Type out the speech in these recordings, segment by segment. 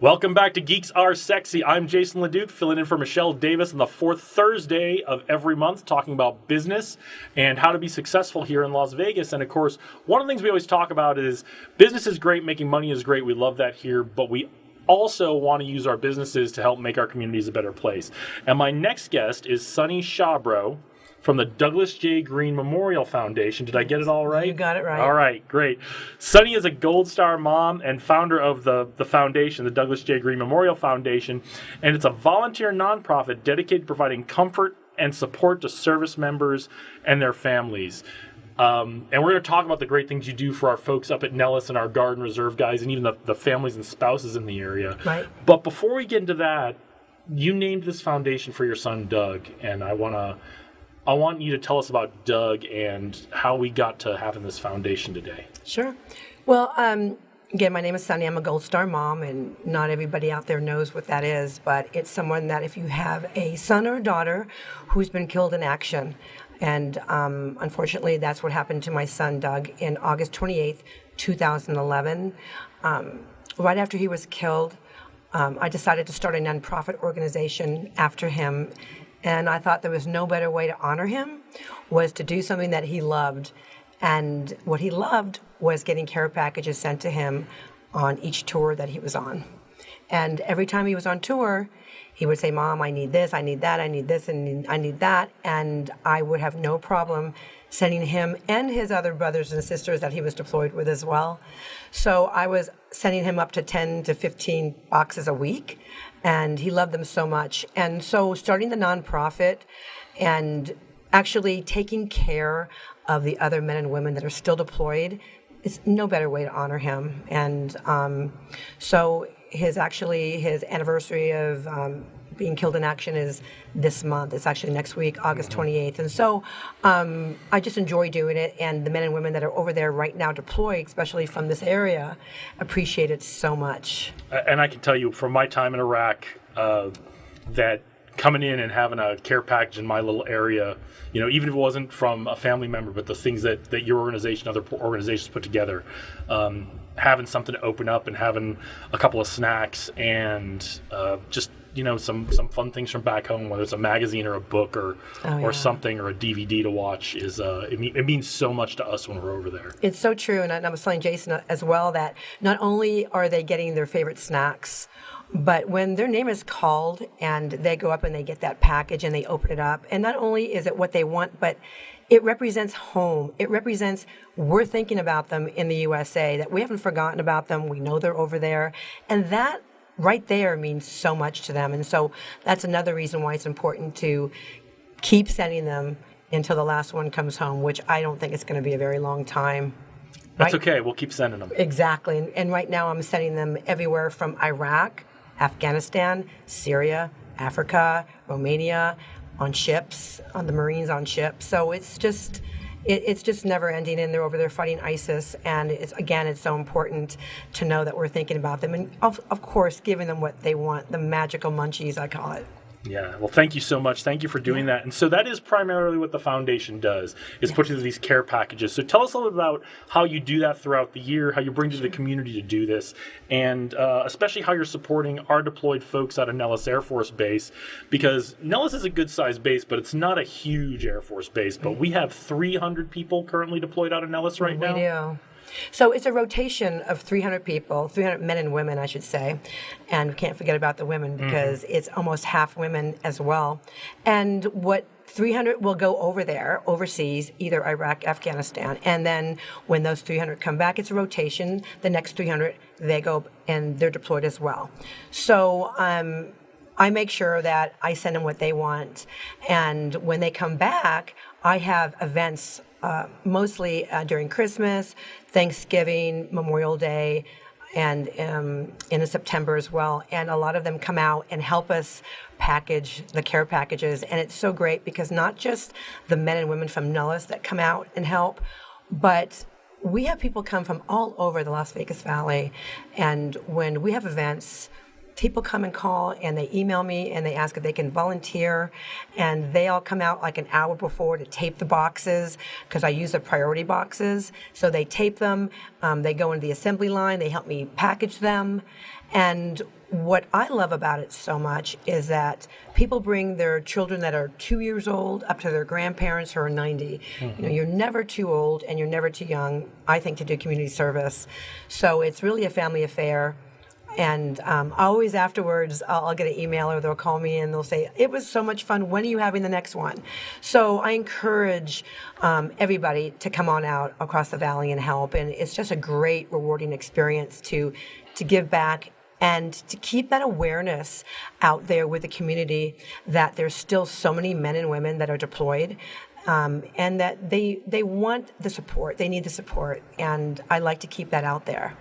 Welcome back to Geeks Are Sexy. I'm Jason LeDuc, filling in for Michelle Davis on the fourth Thursday of every month, talking about business and how to be successful here in Las Vegas. And of course, one of the things we always talk about is business is great, making money is great. We love that here, but we also want to use our businesses to help make our communities a better place. And my next guest is Sunny Shabro from the Douglas J. Green Memorial Foundation. Did I get it all right? You got it right. All right, great. Sunny is a Gold Star mom and founder of the, the foundation, the Douglas J. Green Memorial Foundation, and it's a volunteer nonprofit dedicated to providing comfort and support to service members and their families. Um, and we're going to talk about the great things you do for our folks up at Nellis and our Guard and Reserve guys, and even the, the families and spouses in the area. Right. But before we get into that, you named this foundation for your son Doug, and I want to I want you to tell us about Doug and how we got to having this foundation today. Sure. Well, um, again, my name is Sunny. I'm a Gold Star mom, and not everybody out there knows what that is, but it's someone that if you have a son or a daughter who's been killed in action, and um, unfortunately, that's what happened to my son, Doug, in August 28th, 2011. Um, right after he was killed, um, I decided to start a nonprofit organization after him and I thought there was no better way to honor him was to do something that he loved. And what he loved was getting care packages sent to him on each tour that he was on. And every time he was on tour, he would say, Mom, I need this, I need that, I need this, and I need that. And I would have no problem sending him and his other brothers and sisters that he was deployed with as well. So I was sending him up to 10 to 15 boxes a week and he loved them so much. And so, starting the nonprofit and actually taking care of the other men and women that are still deployed is no better way to honor him. And um, so, his actually his anniversary of um, being killed in action is this month. It's actually next week, August 28th. Mm-hmm. And so um, I just enjoy doing it. And the men and women that are over there right now deployed, especially from this area, appreciate it so much. And I can tell you from my time in Iraq uh, that coming in and having a care package in my little area, you know, even if it wasn't from a family member, but the things that, that your organization, other organizations put together, um, having something to open up and having a couple of snacks and uh, just you know some some fun things from back home, whether it's a magazine or a book or oh, yeah. or something or a DVD to watch, is uh, it, mean, it, means so much to us when we're over there. It's so true, and I, I was telling Jason as well that not only are they getting their favorite snacks. But when their name is called and they go up and they get that package and they open it up, and not only is it what they want, but it represents home. It represents we're thinking about them in the USA, that we haven't forgotten about them. We know they're over there. And that right there means so much to them. And so that's another reason why it's important to keep sending them until the last one comes home, which I don't think it's going to be a very long time. That's right? okay. We'll keep sending them. Exactly. And, and right now I'm sending them everywhere from Iraq, Afghanistan, Syria, Africa, Romania, on ships, on the Marines on ships. So it's just it, it's just never ending, and they're over there fighting ISIS. And it's, again, it's so important to know that we're thinking about them, and of, of course, giving them what they want—the magical munchies, I call it. Yeah, well, thank you so much. Thank you for doing that. And so that is primarily what the foundation does is put together these care packages. So tell us a little about how you do that throughout the year, how you bring to the community to do this, and uh, especially how you're supporting our deployed folks out of Nellis Air Force Base, because Nellis is a good sized base, but it's not a huge Air Force base. But we have 300 people currently deployed out of Nellis right we now. We do. So it's a rotation of 300 people, 300 men and women, I should say. And we can't forget about the women mm-hmm. because mm-hmm. it's almost half women as well. And what 300 will go over there, overseas, either Iraq, Afghanistan. And then when those 300 come back, it's a rotation. The next 300, they go and they're deployed as well. So, um, I make sure that I send them what they want. And when they come back, I have events uh, mostly uh, during Christmas, Thanksgiving, Memorial Day, and um, in September as well. And a lot of them come out and help us package the care packages. And it's so great because not just the men and women from Nellis that come out and help, but we have people come from all over the Las Vegas Valley. And when we have events, people come and call and they email me and they ask if they can volunteer and they all come out like an hour before to tape the boxes because i use the priority boxes so they tape them um, they go into the assembly line they help me package them and what I love about it so much is that people bring their children that are two years old up to their grandparents who are 90. You know, you're never too old and you're never too young, I think, to do community service. So it's really a family affair. And um, always afterwards, I'll, I'll, get an email or they'll call me and they'll say, It was so much fun. When are you having the next one? So I encourage um, everybody to come on out across the valley and help. And it's just a great, rewarding experience to, to give back and to keep that awareness out there with the community that there's still so many men and women that are deployed um, and that they they want the support they need the support and i like to keep that out there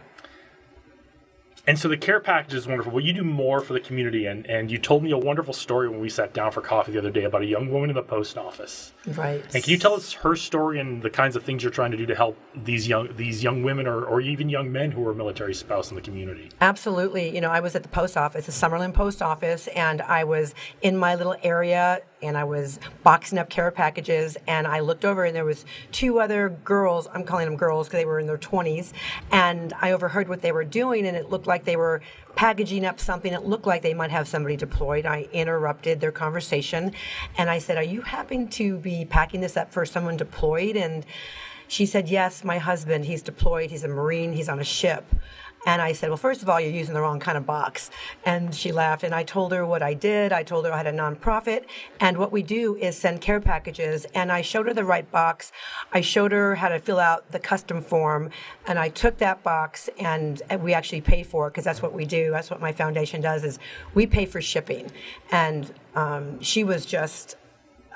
and so the care package is wonderful. Well, you do more for the community, and, and you told me a wonderful story when we sat down for coffee the other day about a young woman in the post office. Right. And can you tell us her story and the kinds of things you're trying to do to help these young these young women or, or even young men who are military spouse in the community? Absolutely. You know, I was at the post office, the Summerlin post office, and I was in my little area and I was boxing up care packages and I looked over and there was two other girls, I'm calling them girls because they were in their 20s, and I overheard what they were doing and it looked like they were packaging up something It looked like they might have somebody deployed. I interrupted their conversation and I said, "Are you happy to be packing this up for someone deployed?" And she said, "Yes, my husband, he's deployed. He's a Marine. He's on a ship." And I said, Well, first of all, you're using the wrong kind of box. And she laughed. And I told her what I did. I told her I had a nonprofit. And what we do is send care packages. And I showed her the right box. I showed her how to fill out the custom form. And I took that box and we actually pay for it because that's what we do. That's what my foundation does is we pay for shipping. And um, she was just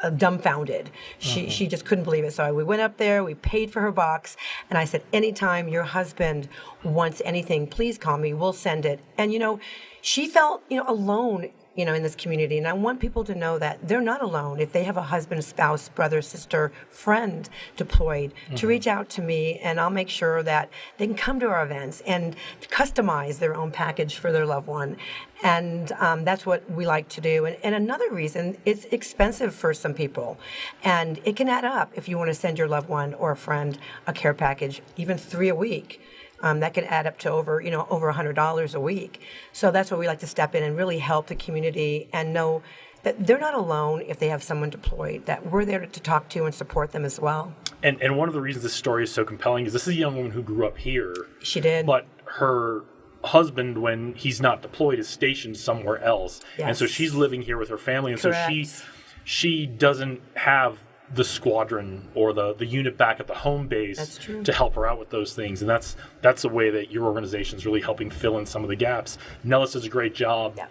dumbfounded. She uh-huh. she just couldn't believe it. So we went up there, we paid for her box, and I said, "Anytime your husband wants anything, please call me. We'll send it." And you know, she felt you know alone you know, in this community. And I want people to know that they're not alone. If they have a husband, spouse, brother, sister, friend deployed, mm-hmm. to reach out to me, and I'll make sure that they can come to our events and customize their own package for their loved one. And um, that's what we like to do. And, and another reason, it's expensive for some people. And it can add up if you want to send your loved one or a friend a care package, even three a week um, that can add up to over you know over $100 a week. So that's where we like to step in and really help the community and know that they're not alone if they have someone deployed that we're there to talk to and support them as well. And, and one of the reasons this story is so compelling is this is a young woman who grew up here. She did. But her husband when he's not deployed is stationed somewhere else. Yes. and so she's living here with her family. And Correct. so she she doesn't have the squadron or the, the unit back at the home base to help her out with those things. And that's that's a way that your organization is really helping fill in some of the gaps. Nellis does a great job. Yeah.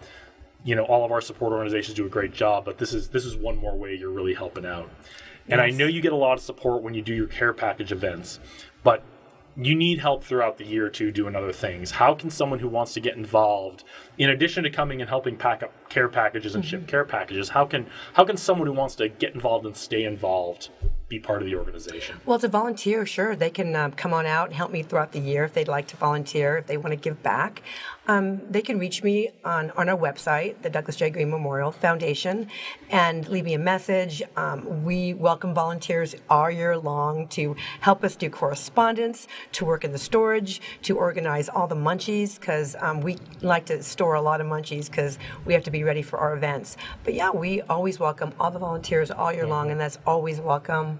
You know, all of our support organizations do a great job, but this is this is one more way you're really helping out. And yes. I know you get a lot of support when you do your care package events, but you need help throughout the year to doing other things. How can someone who wants to get involved, in addition to coming and helping pack up care packages and mm-hmm. ship care packages, how can how can someone who wants to get involved and stay involved be part of the organization? Well, to volunteer, sure, they can um, come on out and help me throughout the year if they'd like to volunteer, if they want to give back. Um, they can reach me on, on our website, the Douglas J. Green Memorial Foundation, and leave me a message. Um, we welcome volunteers all year long to help us do correspondence, to work in the storage, to organize all the munchies, because um, we like to store a lot of munchies because we have to be ready for our events. But yeah, we always welcome all the volunteers all year long, and that's always welcome.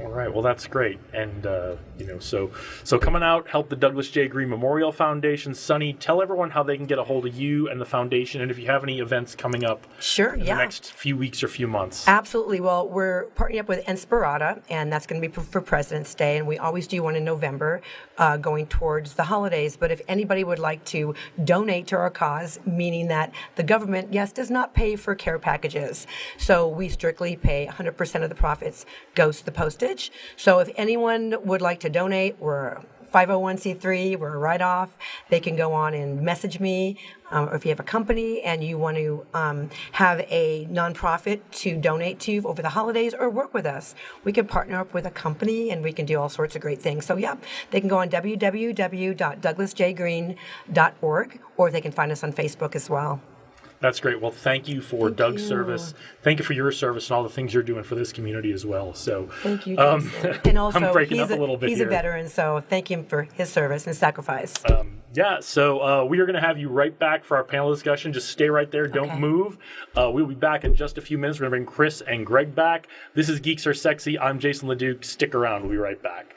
All right. Well, that's great. And uh, you know, so so coming out, help the Douglas J. Green Memorial Foundation. Sunny, tell everyone how they can get a hold of you and the foundation, and if you have any events coming up. Sure. In yeah. The next few weeks or few months. Absolutely. Well, we're partnering up with Inspirada, and that's going to be for President's Day, and we always do one in November, uh, going towards the holidays. But if anybody would like to donate to our cause, meaning that the government, yes, does not pay for care packages, so we strictly pay 100% of the profits goes to the postage message. So if anyone would like to donate, we're 501c3, we're a write off. They can go on and message me. Um, or if you have a company and you want to um, have a nonprofit to donate to over the holidays or work with us, we can partner up with a company and we can do all sorts of great things. So, yeah, they can go on www.douglasjgreen.org or they can find us on Facebook as well. That's great. Well, thank you for thank Doug's you. service. Thank you for your service and all the things you're doing for this community as well. So thank you, um, and also I'm breaking up a, a little bit. He's here. a veteran, so thank him for his service and sacrifice. Um, Yeah, so uh, we are going to have you right back for our panel discussion. Just stay right there. Don't Okay. move. Uh, we'll be back in just a few minutes. We're going to bring Chris and Greg back. This is Geeks Are Sexy. I'm Jason LeDuc. Stick around. We'll be right back.